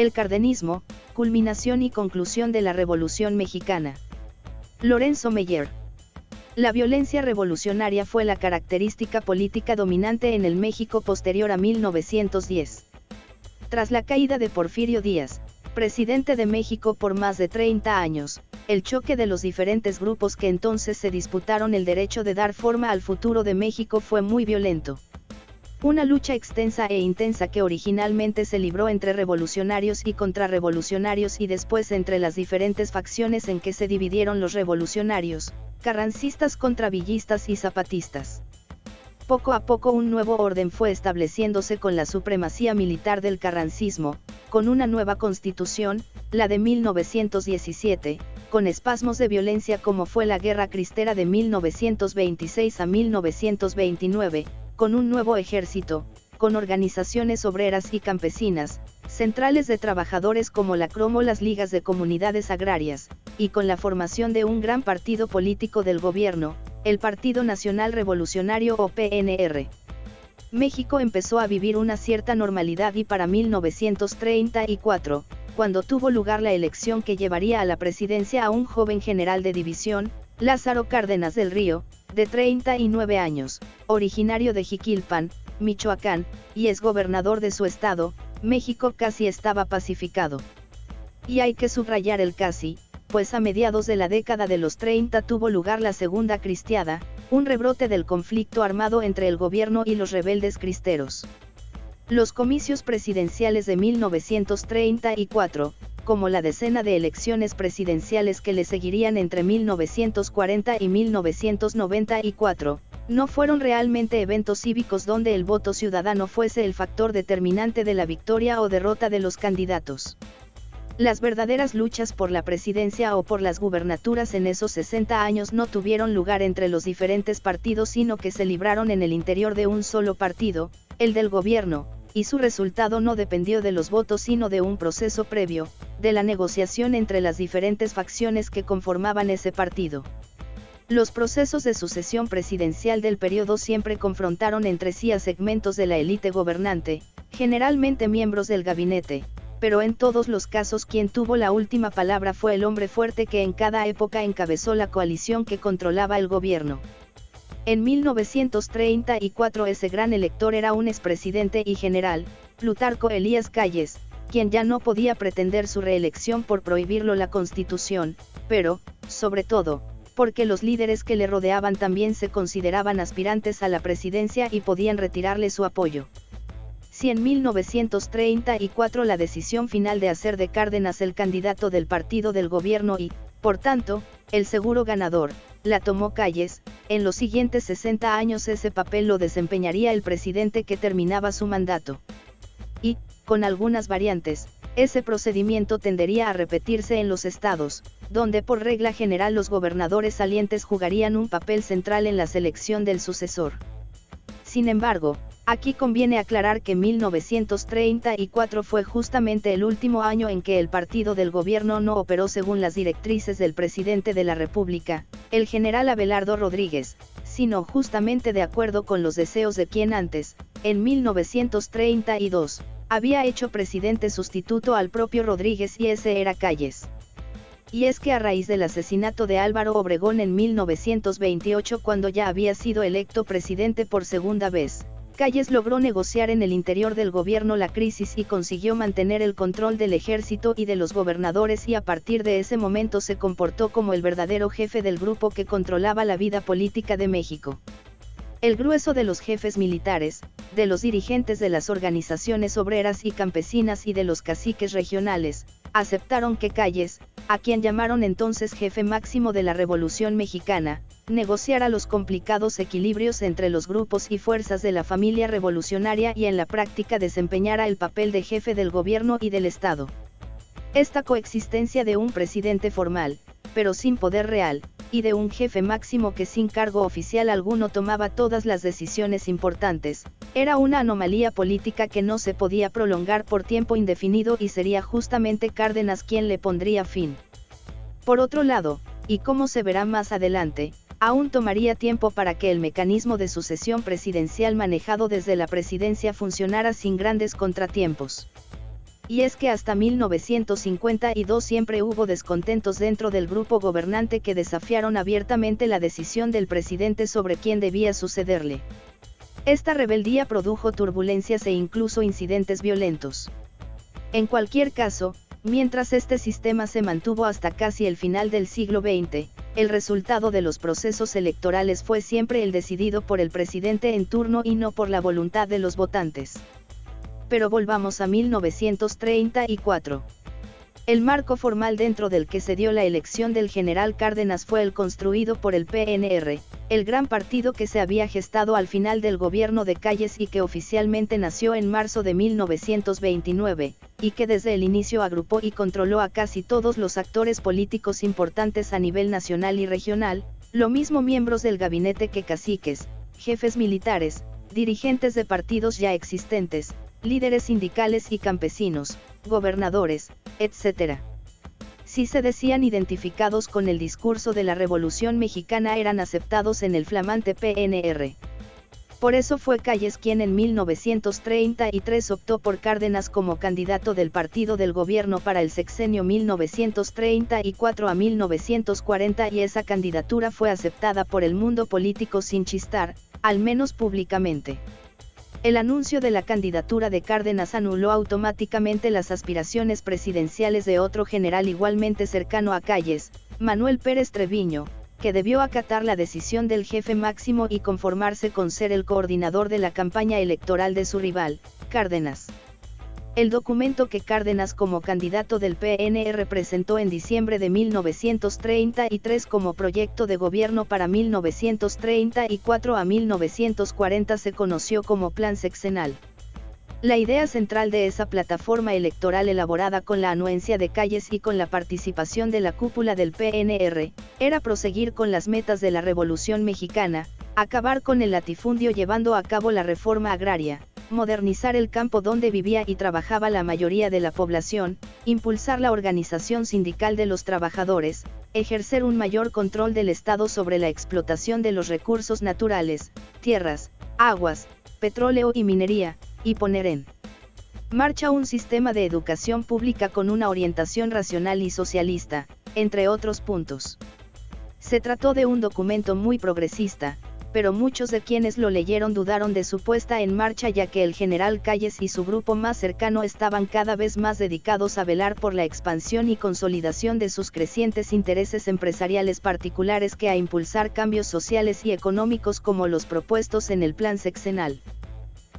El cardenismo, culminación y conclusión de la Revolución Mexicana. Lorenzo Meyer. La violencia revolucionaria fue la característica política dominante en el México posterior a 1910. Tras la caída de Porfirio Díaz, presidente de México por más de 30 años, el choque de los diferentes grupos que entonces se disputaron el derecho de dar forma al futuro de México fue muy violento. Una lucha extensa e intensa que originalmente se libró entre revolucionarios y contrarrevolucionarios y después entre las diferentes facciones en que se dividieron los revolucionarios, carrancistas contra villistas y zapatistas. Poco a poco un nuevo orden fue estableciéndose con la supremacía militar del carrancismo, con una nueva constitución, la de 1917, con espasmos de violencia como fue la Guerra Cristera de 1926 a 1929, con un nuevo ejército, con organizaciones obreras y campesinas, centrales de trabajadores como la Cromo las ligas de comunidades agrarias, y con la formación de un gran partido político del gobierno, el Partido Nacional Revolucionario o PNR. México empezó a vivir una cierta normalidad y para 1934, cuando tuvo lugar la elección que llevaría a la presidencia a un joven general de división, Lázaro Cárdenas del Río, de 39 años, originario de Jiquilpan, Michoacán, y es gobernador de su estado, México casi estaba pacificado. Y hay que subrayar el casi, pues a mediados de la década de los 30 tuvo lugar la Segunda Cristiada, un rebrote del conflicto armado entre el gobierno y los rebeldes cristeros. Los comicios presidenciales de 1934, como la decena de elecciones presidenciales que le seguirían entre 1940 y 1994, no fueron realmente eventos cívicos donde el voto ciudadano fuese el factor determinante de la victoria o derrota de los candidatos. Las verdaderas luchas por la presidencia o por las gubernaturas en esos 60 años no tuvieron lugar entre los diferentes partidos sino que se libraron en el interior de un solo partido, el del gobierno, y su resultado no dependió de los votos sino de un proceso previo, de la negociación entre las diferentes facciones que conformaban ese partido. Los procesos de sucesión presidencial del periodo siempre confrontaron entre sí a segmentos de la élite gobernante, generalmente miembros del gabinete, pero en todos los casos quien tuvo la última palabra fue el hombre fuerte que en cada época encabezó la coalición que controlaba el gobierno. En 1934 ese gran elector era un expresidente y general, Plutarco Elías Calles, quien ya no podía pretender su reelección por prohibirlo la Constitución, pero, sobre todo, porque los líderes que le rodeaban también se consideraban aspirantes a la presidencia y podían retirarle su apoyo. Si en 1934 la decisión final de hacer de Cárdenas el candidato del partido del gobierno y, por tanto, el seguro ganador, la tomó Calles, en los siguientes 60 años ese papel lo desempeñaría el presidente que terminaba su mandato. Y, con algunas variantes, ese procedimiento tendería a repetirse en los estados, donde por regla general los gobernadores salientes jugarían un papel central en la selección del sucesor. Sin embargo, Aquí conviene aclarar que 1934 fue justamente el último año en que el partido del gobierno no operó según las directrices del presidente de la República, el general Abelardo Rodríguez, sino justamente de acuerdo con los deseos de quien antes, en 1932, había hecho presidente sustituto al propio Rodríguez y ese era Calles. Y es que a raíz del asesinato de Álvaro Obregón en 1928 cuando ya había sido electo presidente por segunda vez, Calles logró negociar en el interior del gobierno la crisis y consiguió mantener el control del ejército y de los gobernadores y a partir de ese momento se comportó como el verdadero jefe del grupo que controlaba la vida política de México. El grueso de los jefes militares, de los dirigentes de las organizaciones obreras y campesinas y de los caciques regionales, aceptaron que Calles, a quien llamaron entonces jefe máximo de la Revolución Mexicana, negociara los complicados equilibrios entre los grupos y fuerzas de la familia revolucionaria y en la práctica desempeñara el papel de jefe del gobierno y del Estado. Esta coexistencia de un presidente formal, pero sin poder real, y de un jefe máximo que sin cargo oficial alguno tomaba todas las decisiones importantes, era una anomalía política que no se podía prolongar por tiempo indefinido y sería justamente Cárdenas quien le pondría fin. Por otro lado, y como se verá más adelante, aún tomaría tiempo para que el mecanismo de sucesión presidencial manejado desde la presidencia funcionara sin grandes contratiempos. Y es que hasta 1952 siempre hubo descontentos dentro del grupo gobernante que desafiaron abiertamente la decisión del presidente sobre quién debía sucederle. Esta rebeldía produjo turbulencias e incluso incidentes violentos. En cualquier caso, mientras este sistema se mantuvo hasta casi el final del siglo XX, el resultado de los procesos electorales fue siempre el decidido por el presidente en turno y no por la voluntad de los votantes pero volvamos a 1934. El marco formal dentro del que se dio la elección del general Cárdenas fue el construido por el PNR, el gran partido que se había gestado al final del gobierno de Calles y que oficialmente nació en marzo de 1929, y que desde el inicio agrupó y controló a casi todos los actores políticos importantes a nivel nacional y regional, lo mismo miembros del gabinete que caciques, jefes militares, dirigentes de partidos ya existentes, líderes sindicales y campesinos, gobernadores, etc. Si se decían identificados con el discurso de la Revolución Mexicana eran aceptados en el flamante PNR. Por eso fue Calles quien en 1933 optó por Cárdenas como candidato del partido del gobierno para el sexenio 1934 a 1940 y esa candidatura fue aceptada por el mundo político sin chistar, al menos públicamente. El anuncio de la candidatura de Cárdenas anuló automáticamente las aspiraciones presidenciales de otro general igualmente cercano a Calles, Manuel Pérez Treviño, que debió acatar la decisión del jefe máximo y conformarse con ser el coordinador de la campaña electoral de su rival, Cárdenas. El documento que Cárdenas como candidato del PNR presentó en diciembre de 1933 como proyecto de gobierno para 1934 a 1940 se conoció como Plan Sexenal. La idea central de esa plataforma electoral elaborada con la anuencia de calles y con la participación de la cúpula del PNR, era proseguir con las metas de la Revolución Mexicana, acabar con el latifundio llevando a cabo la reforma agraria, modernizar el campo donde vivía y trabajaba la mayoría de la población, impulsar la organización sindical de los trabajadores, ejercer un mayor control del Estado sobre la explotación de los recursos naturales, tierras, aguas, petróleo y minería, y poner en marcha un sistema de educación pública con una orientación racional y socialista, entre otros puntos. Se trató de un documento muy progresista, pero muchos de quienes lo leyeron dudaron de su puesta en marcha ya que el general Calles y su grupo más cercano estaban cada vez más dedicados a velar por la expansión y consolidación de sus crecientes intereses empresariales particulares que a impulsar cambios sociales y económicos como los propuestos en el plan sexenal.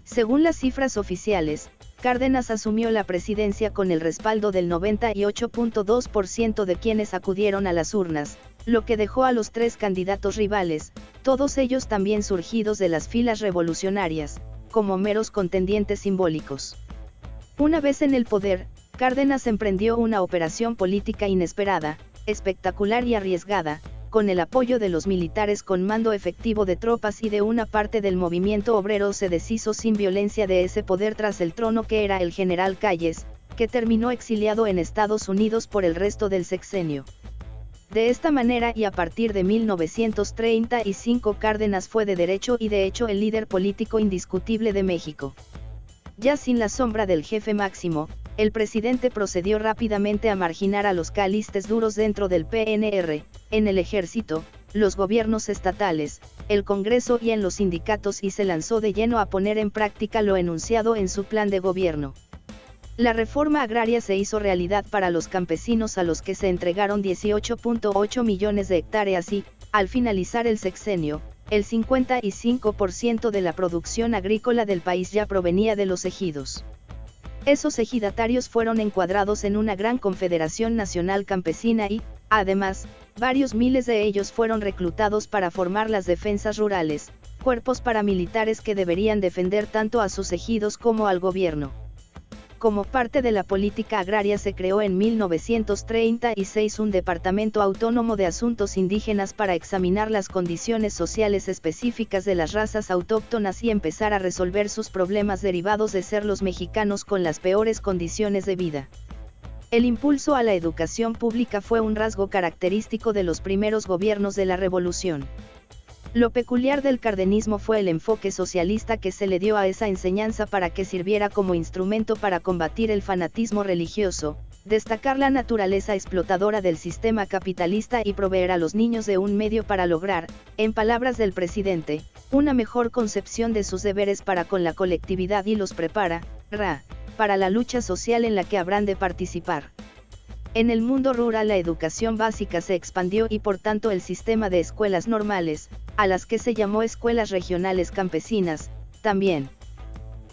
Según las cifras oficiales, Cárdenas asumió la presidencia con el respaldo del 98.2% de quienes acudieron a las urnas, lo que dejó a los tres candidatos rivales, todos ellos también surgidos de las filas revolucionarias, como meros contendientes simbólicos. Una vez en el poder, Cárdenas emprendió una operación política inesperada, espectacular y arriesgada, con el apoyo de los militares con mando efectivo de tropas y de una parte del movimiento obrero se deshizo sin violencia de ese poder tras el trono que era el general Calles, que terminó exiliado en Estados Unidos por el resto del sexenio. De esta manera y a partir de 1935 Cárdenas fue de derecho y de hecho el líder político indiscutible de México. Ya sin la sombra del jefe máximo, el presidente procedió rápidamente a marginar a los calistes duros dentro del PNR, en el ejército, los gobiernos estatales, el Congreso y en los sindicatos y se lanzó de lleno a poner en práctica lo enunciado en su plan de gobierno. La reforma agraria se hizo realidad para los campesinos a los que se entregaron 18.8 millones de hectáreas y, al finalizar el sexenio, el 55% de la producción agrícola del país ya provenía de los ejidos. Esos ejidatarios fueron encuadrados en una gran confederación nacional campesina y, además, varios miles de ellos fueron reclutados para formar las defensas rurales, cuerpos paramilitares que deberían defender tanto a sus ejidos como al gobierno. Como parte de la política agraria se creó en 1936 un Departamento Autónomo de Asuntos Indígenas para examinar las condiciones sociales específicas de las razas autóctonas y empezar a resolver sus problemas derivados de ser los mexicanos con las peores condiciones de vida. El impulso a la educación pública fue un rasgo característico de los primeros gobiernos de la Revolución. Lo peculiar del cardenismo fue el enfoque socialista que se le dio a esa enseñanza para que sirviera como instrumento para combatir el fanatismo religioso, destacar la naturaleza explotadora del sistema capitalista y proveer a los niños de un medio para lograr, en palabras del presidente, una mejor concepción de sus deberes para con la colectividad y los prepara, ra, para la lucha social en la que habrán de participar. En el mundo rural la educación básica se expandió y por tanto el sistema de escuelas normales, a las que se llamó escuelas regionales campesinas, también.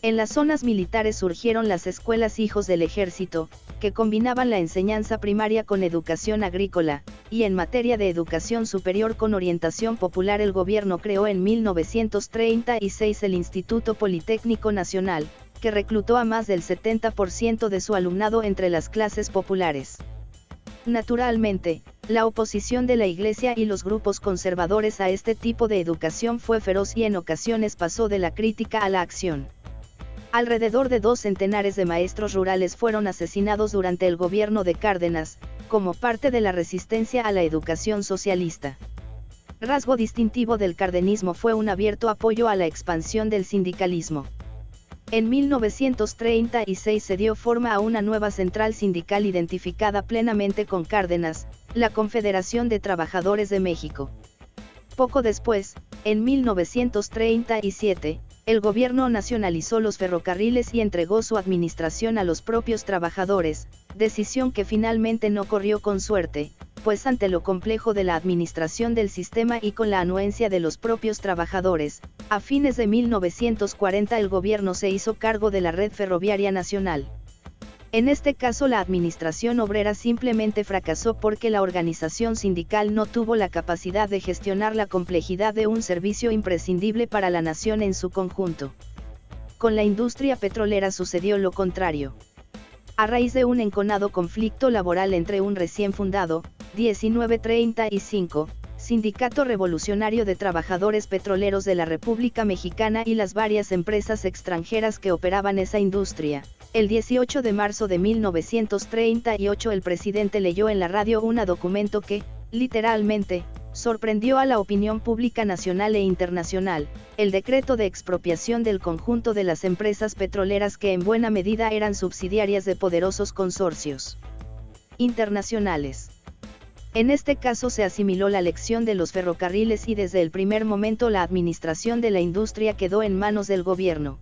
En las zonas militares surgieron las escuelas hijos del ejército, que combinaban la enseñanza primaria con educación agrícola, y en materia de educación superior con orientación popular el gobierno creó en 1936 el Instituto Politécnico Nacional, que reclutó a más del 70% de su alumnado entre las clases populares. Naturalmente, la oposición de la Iglesia y los grupos conservadores a este tipo de educación fue feroz y en ocasiones pasó de la crítica a la acción. Alrededor de dos centenares de maestros rurales fueron asesinados durante el gobierno de Cárdenas, como parte de la resistencia a la educación socialista. Rasgo distintivo del cardenismo fue un abierto apoyo a la expansión del sindicalismo. En 1936 se dio forma a una nueva central sindical identificada plenamente con Cárdenas, la Confederación de Trabajadores de México. Poco después, en 1937, el gobierno nacionalizó los ferrocarriles y entregó su administración a los propios trabajadores, decisión que finalmente no corrió con suerte, pues ante lo complejo de la administración del sistema y con la anuencia de los propios trabajadores, a fines de 1940 el gobierno se hizo cargo de la red ferroviaria nacional. En este caso la administración obrera simplemente fracasó porque la organización sindical no tuvo la capacidad de gestionar la complejidad de un servicio imprescindible para la nación en su conjunto. Con la industria petrolera sucedió lo contrario. A raíz de un enconado conflicto laboral entre un recién fundado, 1935, Sindicato Revolucionario de Trabajadores Petroleros de la República Mexicana y las varias empresas extranjeras que operaban esa industria. El 18 de marzo de 1938 el presidente leyó en la radio un documento que, literalmente, sorprendió a la opinión pública nacional e internacional, el decreto de expropiación del conjunto de las empresas petroleras que en buena medida eran subsidiarias de poderosos consorcios internacionales. En este caso se asimiló la lección de los ferrocarriles y desde el primer momento la administración de la industria quedó en manos del gobierno.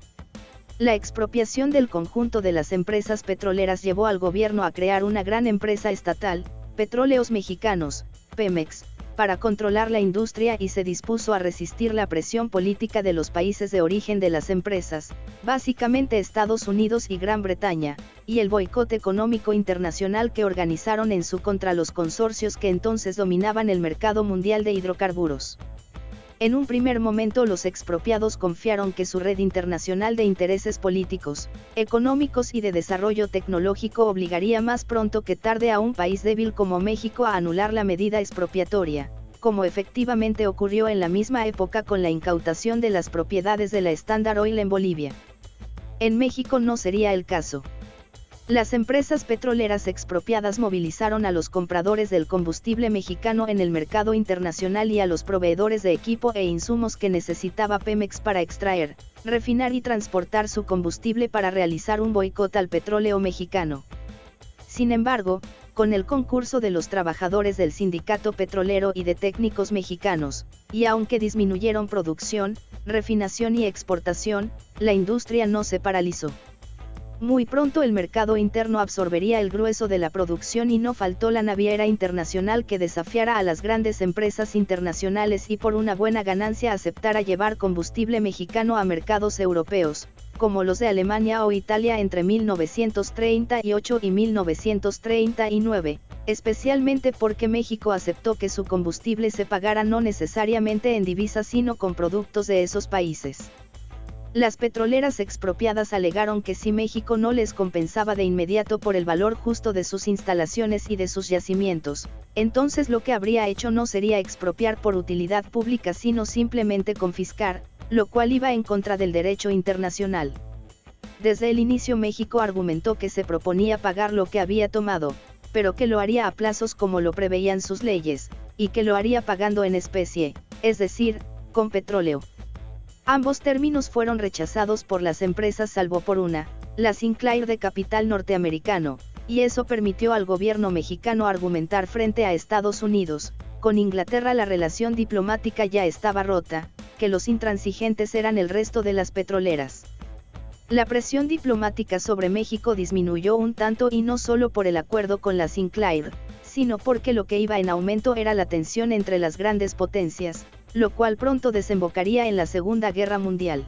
La expropiación del conjunto de las empresas petroleras llevó al gobierno a crear una gran empresa estatal, Petróleos Mexicanos, Pemex, para controlar la industria y se dispuso a resistir la presión política de los países de origen de las empresas, básicamente Estados Unidos y Gran Bretaña, y el boicot económico internacional que organizaron en su contra los consorcios que entonces dominaban el mercado mundial de hidrocarburos. En un primer momento los expropiados confiaron que su red internacional de intereses políticos, económicos y de desarrollo tecnológico obligaría más pronto que tarde a un país débil como México a anular la medida expropiatoria, como efectivamente ocurrió en la misma época con la incautación de las propiedades de la Standard Oil en Bolivia. En México no sería el caso. Las empresas petroleras expropiadas movilizaron a los compradores del combustible mexicano en el mercado internacional y a los proveedores de equipo e insumos que necesitaba Pemex para extraer, refinar y transportar su combustible para realizar un boicot al petróleo mexicano. Sin embargo, con el concurso de los trabajadores del sindicato petrolero y de técnicos mexicanos, y aunque disminuyeron producción, refinación y exportación, la industria no se paralizó. Muy pronto el mercado interno absorbería el grueso de la producción y no faltó la naviera internacional que desafiara a las grandes empresas internacionales y por una buena ganancia aceptara llevar combustible mexicano a mercados europeos, como los de Alemania o Italia entre 1938 y 1939, especialmente porque México aceptó que su combustible se pagara no necesariamente en divisas sino con productos de esos países. Las petroleras expropiadas alegaron que si México no les compensaba de inmediato por el valor justo de sus instalaciones y de sus yacimientos, entonces lo que habría hecho no sería expropiar por utilidad pública sino simplemente confiscar, lo cual iba en contra del derecho internacional. Desde el inicio México argumentó que se proponía pagar lo que había tomado, pero que lo haría a plazos como lo preveían sus leyes, y que lo haría pagando en especie, es decir, con petróleo. Ambos términos fueron rechazados por las empresas salvo por una, la Sinclair de capital norteamericano, y eso permitió al gobierno mexicano argumentar frente a Estados Unidos, con Inglaterra la relación diplomática ya estaba rota, que los intransigentes eran el resto de las petroleras. La presión diplomática sobre México disminuyó un tanto y no solo por el acuerdo con la Sinclair, sino porque lo que iba en aumento era la tensión entre las grandes potencias, lo cual pronto desembocaría en la Segunda Guerra Mundial.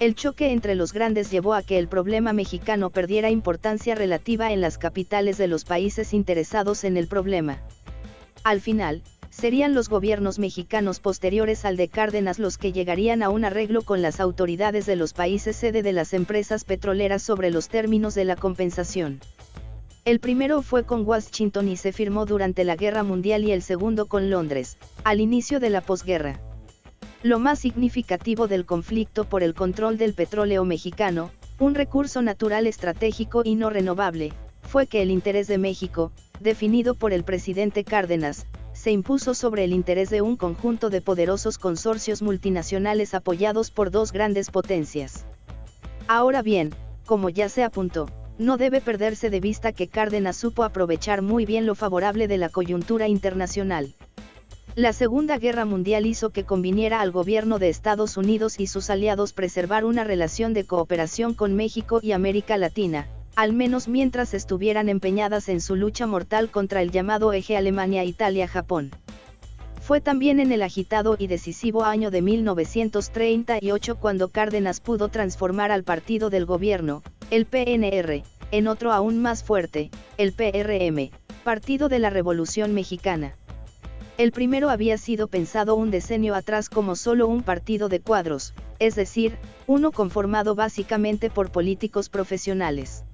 El choque entre los grandes llevó a que el problema mexicano perdiera importancia relativa en las capitales de los países interesados en el problema. Al final, serían los gobiernos mexicanos posteriores al de Cárdenas los que llegarían a un arreglo con las autoridades de los países sede de las empresas petroleras sobre los términos de la compensación. El primero fue con Washington y se firmó durante la Guerra Mundial y el segundo con Londres, al inicio de la posguerra. Lo más significativo del conflicto por el control del petróleo mexicano, un recurso natural estratégico y no renovable, fue que el interés de México, definido por el presidente Cárdenas, se impuso sobre el interés de un conjunto de poderosos consorcios multinacionales apoyados por dos grandes potencias. Ahora bien, como ya se apuntó, no debe perderse de vista que Cárdenas supo aprovechar muy bien lo favorable de la coyuntura internacional. La Segunda Guerra Mundial hizo que conviniera al gobierno de Estados Unidos y sus aliados preservar una relación de cooperación con México y América Latina, al menos mientras estuvieran empeñadas en su lucha mortal contra el llamado eje Alemania-Italia-Japón. Fue también en el agitado y decisivo año de 1938 cuando Cárdenas pudo transformar al partido del gobierno, el PNR, en otro aún más fuerte, el PRM, Partido de la Revolución Mexicana. El primero había sido pensado un decenio atrás como solo un partido de cuadros, es decir, uno conformado básicamente por políticos profesionales.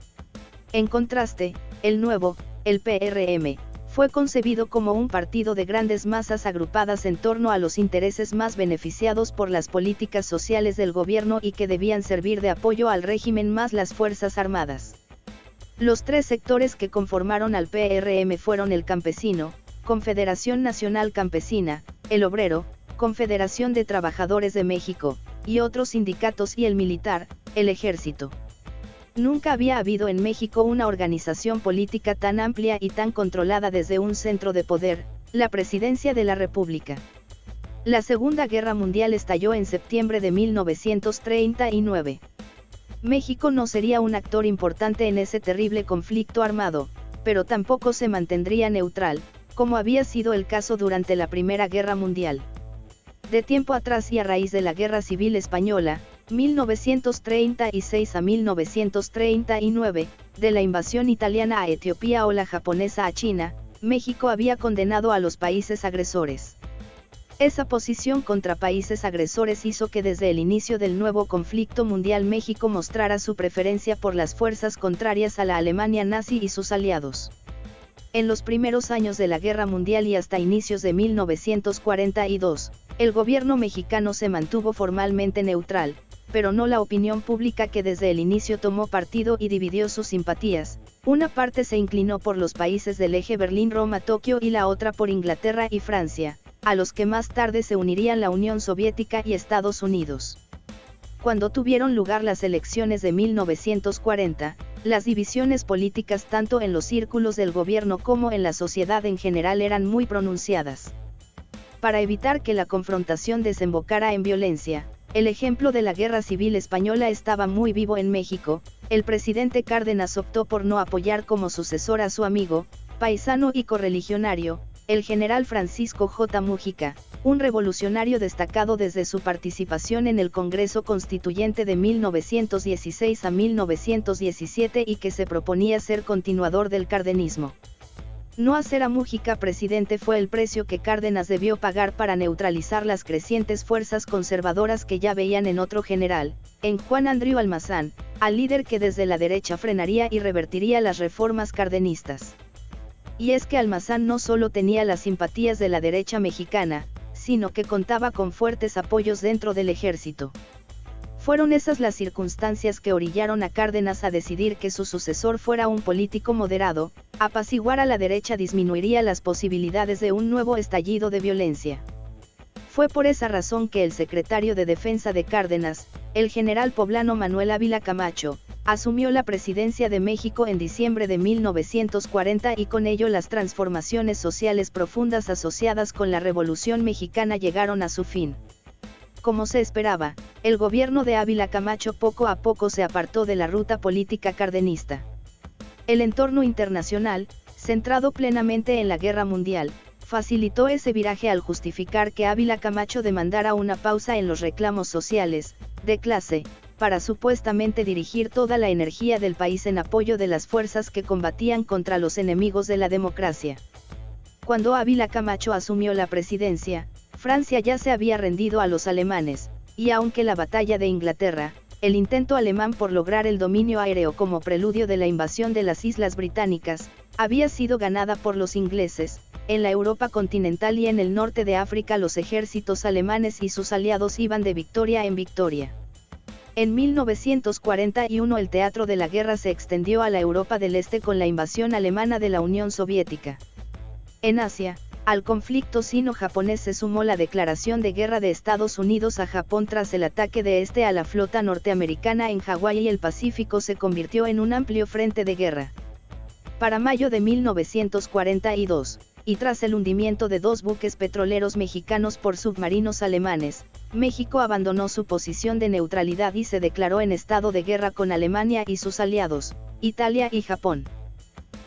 En contraste, el nuevo, el PRM, fue concebido como un partido de grandes masas agrupadas en torno a los intereses más beneficiados por las políticas sociales del gobierno y que debían servir de apoyo al régimen más las Fuerzas Armadas. Los tres sectores que conformaron al PRM fueron el campesino, Confederación Nacional Campesina, el obrero, Confederación de Trabajadores de México, y otros sindicatos y el militar, el ejército. Nunca había habido en México una organización política tan amplia y tan controlada desde un centro de poder, la presidencia de la República. La Segunda Guerra Mundial estalló en septiembre de 1939. México no sería un actor importante en ese terrible conflicto armado, pero tampoco se mantendría neutral, como había sido el caso durante la Primera Guerra Mundial. De tiempo atrás y a raíz de la Guerra Civil Española, 1936 a 1939, de la invasión italiana a Etiopía o la japonesa a China, México había condenado a los países agresores. Esa posición contra países agresores hizo que desde el inicio del nuevo conflicto mundial México mostrara su preferencia por las fuerzas contrarias a la Alemania nazi y sus aliados. En los primeros años de la Guerra Mundial y hasta inicios de 1942, el gobierno mexicano se mantuvo formalmente neutral, pero no la opinión pública que desde el inicio tomó partido y dividió sus simpatías. Una parte se inclinó por los países del eje Berlín-Roma-Tokio y la otra por Inglaterra y Francia, a los que más tarde se unirían la Unión Soviética y Estados Unidos. Cuando tuvieron lugar las elecciones de 1940, las divisiones políticas tanto en los círculos del gobierno como en la sociedad en general eran muy pronunciadas. Para evitar que la confrontación desembocara en violencia, el ejemplo de la Guerra Civil Española estaba muy vivo en México, el presidente Cárdenas optó por no apoyar como sucesor a su amigo, paisano y correligionario, el general Francisco J. Mújica, un revolucionario destacado desde su participación en el Congreso Constituyente de 1916 a 1917 y que se proponía ser continuador del cardenismo. No hacer a Mújica presidente fue el precio que Cárdenas debió pagar para neutralizar las crecientes fuerzas conservadoras que ya veían en otro general, en Juan Andrew Almazán, al líder que desde la derecha frenaría y revertiría las reformas cardenistas. Y es que Almazán no solo tenía las simpatías de la derecha mexicana, sino que contaba con fuertes apoyos dentro del ejército. Fueron esas las circunstancias que orillaron a Cárdenas a decidir que su sucesor fuera un político moderado, apaciguar a la derecha disminuiría las posibilidades de un nuevo estallido de violencia. Fue por esa razón que el secretario de Defensa de Cárdenas, el general poblano Manuel Ávila Camacho, asumió la presidencia de México en diciembre de 1940 y con ello las transformaciones sociales profundas asociadas con la Revolución Mexicana llegaron a su fin. Como se esperaba, el gobierno de Ávila Camacho poco a poco se apartó de la ruta política cardenista. El entorno internacional, centrado plenamente en la guerra mundial, facilitó ese viraje al justificar que Ávila Camacho demandara una pausa en los reclamos sociales, de clase, para supuestamente dirigir toda la energía del país en apoyo de las fuerzas que combatían contra los enemigos de la democracia. Cuando Ávila Camacho asumió la presidencia, Francia ya se había rendido a los alemanes, y aunque la batalla de Inglaterra, el intento alemán por lograr el dominio aéreo como preludio de la invasión de las Islas Británicas, había sido ganada por los ingleses, en la Europa continental y en el norte de África los ejércitos alemanes y sus aliados iban de victoria en victoria. En 1941 el teatro de la guerra se extendió a la Europa del Este con la invasión alemana de la Unión Soviética. En Asia, al conflicto sino-japonés se sumó la declaración de guerra de Estados Unidos a Japón tras el ataque de este a la flota norteamericana en Hawái y el Pacífico se convirtió en un amplio frente de guerra. Para mayo de 1942, y tras el hundimiento de dos buques petroleros mexicanos por submarinos alemanes, México abandonó su posición de neutralidad y se declaró en estado de guerra con Alemania y sus aliados, Italia y Japón.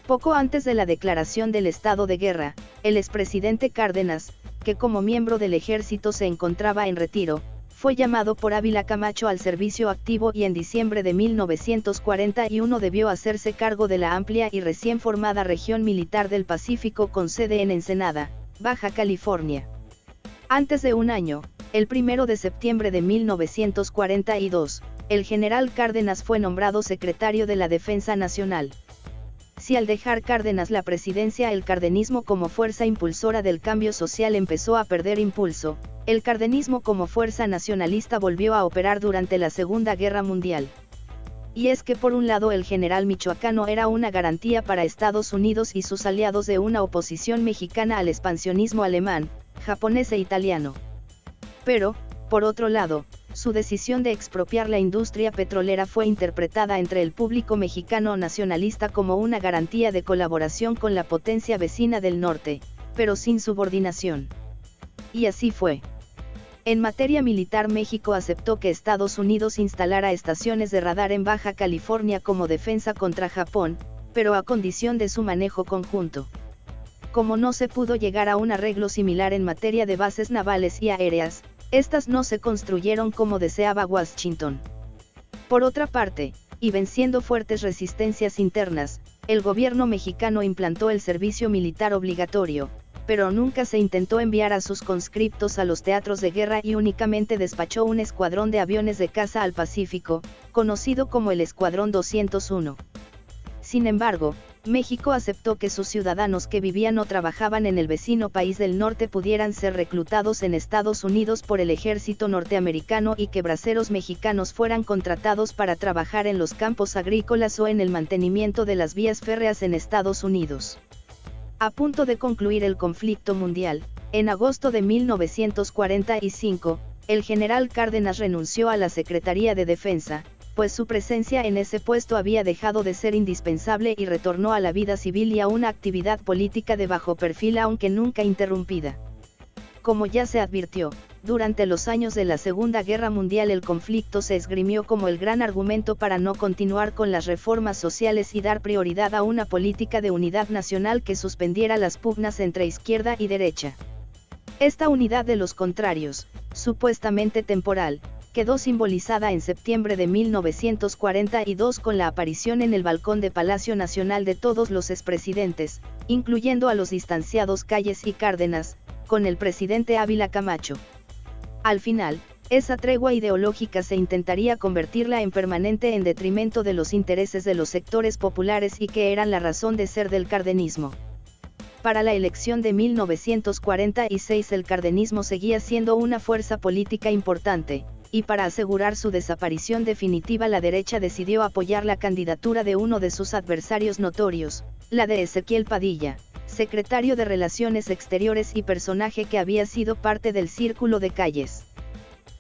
Poco antes de la declaración del estado de guerra, el expresidente Cárdenas, que como miembro del ejército se encontraba en retiro, fue llamado por Ávila Camacho al servicio activo y en diciembre de 1941 debió hacerse cargo de la amplia y recién formada región militar del Pacífico con sede en Ensenada, Baja California. Antes de un año, el 1 de septiembre de 1942, el general Cárdenas fue nombrado secretario de la Defensa Nacional. Si al dejar Cárdenas la presidencia el cardenismo como fuerza impulsora del cambio social empezó a perder impulso, el cardenismo como fuerza nacionalista volvió a operar durante la Segunda Guerra Mundial. Y es que por un lado el general michoacano era una garantía para Estados Unidos y sus aliados de una oposición mexicana al expansionismo alemán, japonés e italiano. Pero, por otro lado, su decisión de expropiar la industria petrolera fue interpretada entre el público mexicano nacionalista como una garantía de colaboración con la potencia vecina del norte, pero sin subordinación. Y así fue. En materia militar México aceptó que Estados Unidos instalara estaciones de radar en Baja California como defensa contra Japón, pero a condición de su manejo conjunto. Como no se pudo llegar a un arreglo similar en materia de bases navales y aéreas, estas no se construyeron como deseaba Washington. Por otra parte, y venciendo fuertes resistencias internas, el gobierno mexicano implantó el servicio militar obligatorio, pero nunca se intentó enviar a sus conscriptos a los teatros de guerra y únicamente despachó un escuadrón de aviones de caza al Pacífico, conocido como el Escuadrón 201. Sin embargo, México aceptó que sus ciudadanos que vivían o trabajaban en el vecino país del norte pudieran ser reclutados en Estados Unidos por el ejército norteamericano y que braceros mexicanos fueran contratados para trabajar en los campos agrícolas o en el mantenimiento de las vías férreas en Estados Unidos. A punto de concluir el conflicto mundial, en agosto de 1945, el general Cárdenas renunció a la Secretaría de Defensa, pues su presencia en ese puesto había dejado de ser indispensable y retornó a la vida civil y a una actividad política de bajo perfil aunque nunca interrumpida. Como ya se advirtió, durante los años de la Segunda Guerra Mundial el conflicto se esgrimió como el gran argumento para no continuar con las reformas sociales y dar prioridad a una política de unidad nacional que suspendiera las pugnas entre izquierda y derecha. Esta unidad de los contrarios, supuestamente temporal, quedó simbolizada en septiembre de 1942 con la aparición en el balcón de Palacio Nacional de todos los expresidentes, incluyendo a los distanciados Calles y Cárdenas, con el presidente Ávila Camacho. Al final, esa tregua ideológica se intentaría convertirla en permanente en detrimento de los intereses de los sectores populares y que eran la razón de ser del cardenismo. Para la elección de 1946 el cardenismo seguía siendo una fuerza política importante, y para asegurar su desaparición definitiva la derecha decidió apoyar la candidatura de uno de sus adversarios notorios, la de Ezequiel Padilla, secretario de Relaciones Exteriores y personaje que había sido parte del círculo de calles.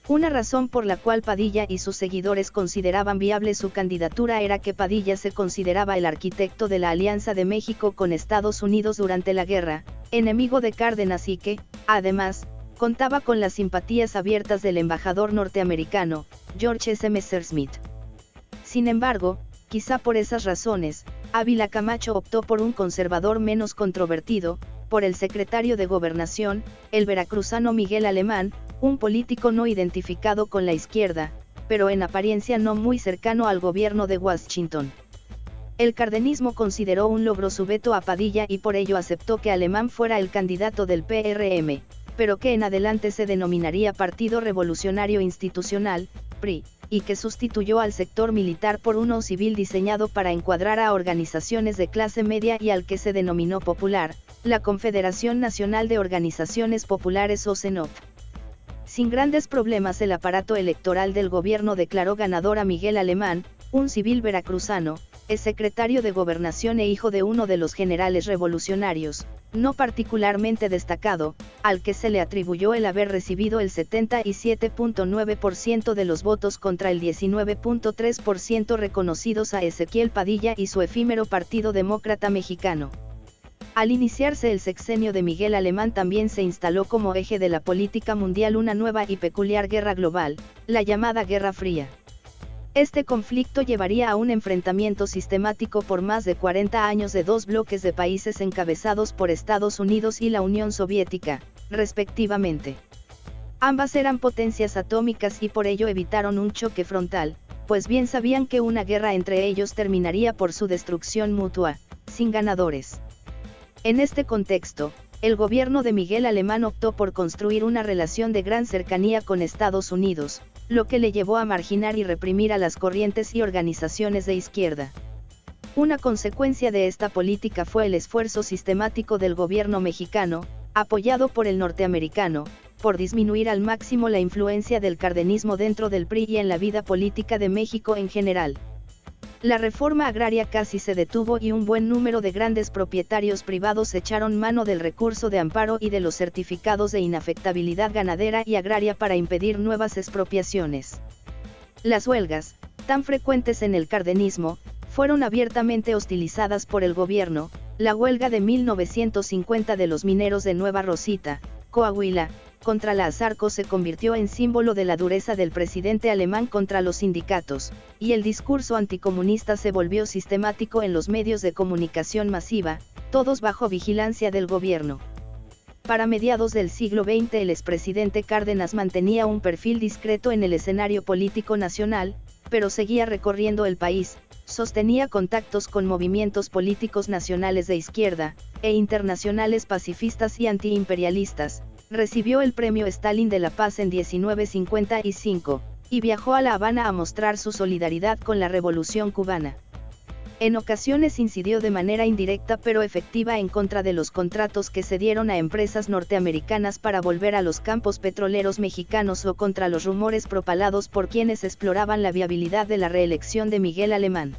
Una razón por la cual Padilla y sus seguidores consideraban viable su candidatura era que Padilla se consideraba el arquitecto de la alianza de México con Estados Unidos durante la guerra, enemigo de Cárdenas y que, además, contaba con las simpatías abiertas del embajador norteamericano, George S. Messerschmitt. Sin embargo, quizá por esas razones, Ávila Camacho optó por un conservador menos controvertido, por el secretario de Gobernación, el veracruzano Miguel Alemán, un político no identificado con la izquierda, pero en apariencia no muy cercano al gobierno de Washington. El cardenismo consideró un logro su veto a Padilla y por ello aceptó que Alemán fuera el candidato del PRM, pero que en adelante se denominaría Partido Revolucionario Institucional, PRI, y que sustituyó al sector militar por uno civil diseñado para encuadrar a organizaciones de clase media y al que se denominó popular, la Confederación Nacional de Organizaciones Populares o CENOP. Sin grandes problemas el aparato electoral del gobierno declaró ganador a Miguel Alemán, un civil veracruzano, es secretario de gobernación e hijo de uno de los generales revolucionarios, no particularmente destacado, al que se le atribuyó el haber recibido el 77.9% de los votos contra el 19.3% reconocidos a Ezequiel Padilla y su efímero Partido Demócrata Mexicano. Al iniciarse el sexenio de Miguel Alemán también se instaló como eje de la política mundial una nueva y peculiar guerra global, la llamada Guerra Fría. Este conflicto llevaría a un enfrentamiento sistemático por más de 40 años de dos bloques de países encabezados por Estados Unidos y la Unión Soviética, respectivamente. Ambas eran potencias atómicas y por ello evitaron un choque frontal, pues bien sabían que una guerra entre ellos terminaría por su destrucción mutua, sin ganadores. En este contexto, el gobierno de Miguel Alemán optó por construir una relación de gran cercanía con Estados Unidos, lo que le llevó a marginar y reprimir a las corrientes y organizaciones de izquierda. Una consecuencia de esta política fue el esfuerzo sistemático del gobierno mexicano, apoyado por el norteamericano, por disminuir al máximo la influencia del cardenismo dentro del PRI y en la vida política de México en general. La reforma agraria casi se detuvo y un buen número de grandes propietarios privados echaron mano del recurso de amparo y de los certificados de inafectabilidad ganadera y agraria para impedir nuevas expropiaciones. Las huelgas, tan frecuentes en el cardenismo, fueron abiertamente hostilizadas por el gobierno, la huelga de 1950 de los mineros de Nueva Rosita, Coahuila, contra la Azarco se convirtió en símbolo de la dureza del presidente alemán contra los sindicatos, y el discurso anticomunista se volvió sistemático en los medios de comunicación masiva, todos bajo vigilancia del gobierno. Para mediados del siglo XX el expresidente Cárdenas mantenía un perfil discreto en el escenario político nacional, pero seguía recorriendo el país, sostenía contactos con movimientos políticos nacionales de izquierda, e internacionales pacifistas y antiimperialistas, recibió el Premio Stalin de la Paz en 1955, y viajó a La Habana a mostrar su solidaridad con la Revolución cubana. En ocasiones incidió de manera indirecta pero efectiva en contra de los contratos que se dieron a empresas norteamericanas para volver a los campos petroleros mexicanos o contra los rumores propalados por quienes exploraban la viabilidad de la reelección de Miguel Alemán.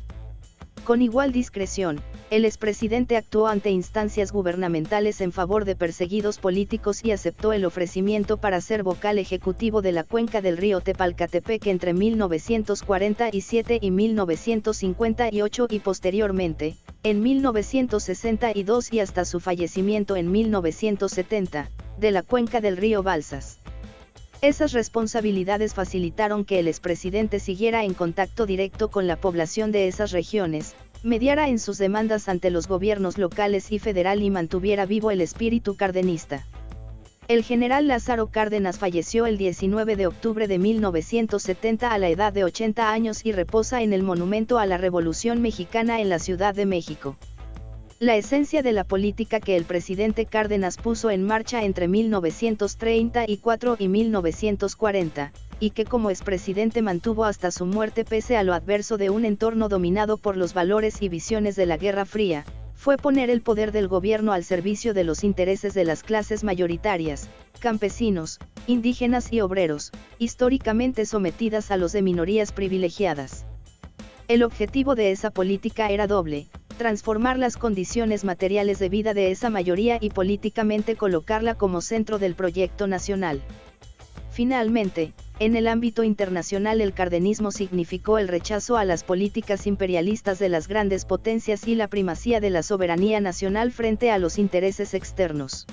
Con igual discreción, el expresidente actuó ante instancias gubernamentales en favor de perseguidos políticos y aceptó el ofrecimiento para ser vocal ejecutivo de la cuenca del río Tepalcatepec entre 1947 y 1958 y posteriormente, en 1962 y hasta su fallecimiento en 1970, de la cuenca del río Balsas. Esas responsabilidades facilitaron que el expresidente siguiera en contacto directo con la población de esas regiones, mediara en sus demandas ante los gobiernos locales y federal y mantuviera vivo el espíritu cardenista. El general Lázaro Cárdenas falleció el 19 de octubre de 1970 a la edad de 80 años y reposa en el Monumento a la Revolución Mexicana en la Ciudad de México. La esencia de la política que el presidente Cárdenas puso en marcha entre 1934 y 1940, y que como expresidente mantuvo hasta su muerte pese a lo adverso de un entorno dominado por los valores y visiones de la Guerra Fría, fue poner el poder del gobierno al servicio de los intereses de las clases mayoritarias, campesinos, indígenas y obreros, históricamente sometidas a los de minorías privilegiadas. El objetivo de esa política era doble, transformar las condiciones materiales de vida de esa mayoría y políticamente colocarla como centro del proyecto nacional. Finalmente, en el ámbito internacional el cardenismo significó el rechazo a las políticas imperialistas de las grandes potencias y la primacía de la soberanía nacional frente a los intereses externos.